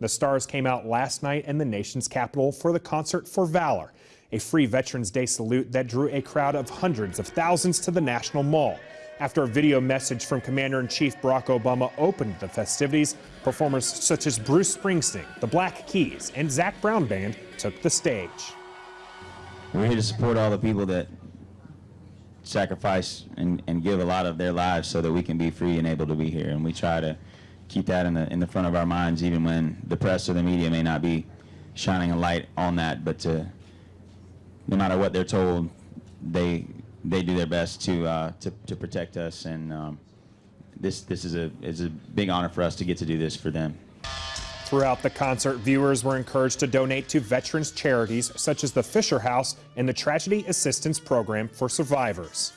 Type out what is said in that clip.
The stars came out last night in the nation's capital for the Concert for Valor, a free Veterans Day salute that drew a crowd of hundreds of thousands to the National Mall. After a video message from Commander-in-Chief Barack Obama opened the festivities, performers such as Bruce Springsteen, the Black Keys, and Zac Brown Band took the stage. We're here to support all the people that sacrifice and, and give a lot of their lives so that we can be free and able to be here. And we try to keep that in the, in the front of our minds even when the press or the media may not be shining a light on that. But to, no matter what they're told, they, they do their best to, uh, to, to protect us. And um, this, this is, a, is a big honor for us to get to do this for them. Throughout the concert, viewers were encouraged to donate to veterans charities such as the Fisher House and the Tragedy Assistance Program for Survivors.